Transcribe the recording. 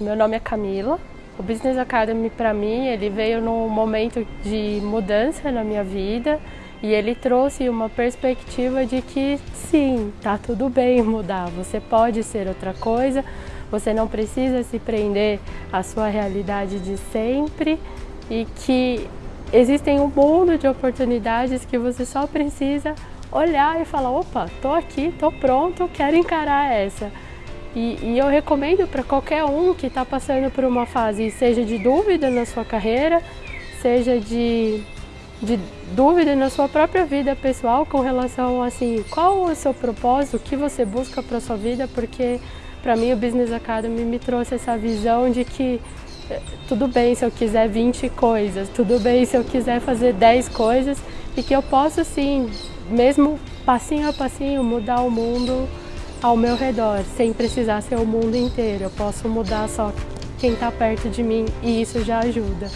Meu nome é Camila. O Business Academy para mim, ele veio num momento de mudança na minha vida e ele trouxe uma perspectiva de que sim, tá tudo bem mudar, você pode ser outra coisa, você não precisa se prender à sua realidade de sempre e que existem um mundo de oportunidades que você só precisa olhar e falar, opa, tô aqui, tô pronto, quero encarar essa. E, e eu recomendo para qualquer um que está passando por uma fase, seja de dúvida na sua carreira, seja de de dúvida na sua própria vida pessoal com relação assim, qual o seu propósito, o que você busca para sua vida, porque para mim o Business Academy me trouxe essa visão de que eh, tudo bem se eu quiser 20 coisas, tudo bem se eu quiser fazer 10 coisas e que eu posso sim, mesmo passinho a passinho, mudar o mundo ao meu redor, sem precisar ser o mundo inteiro. Eu posso mudar só quem está perto de mim e isso já ajuda.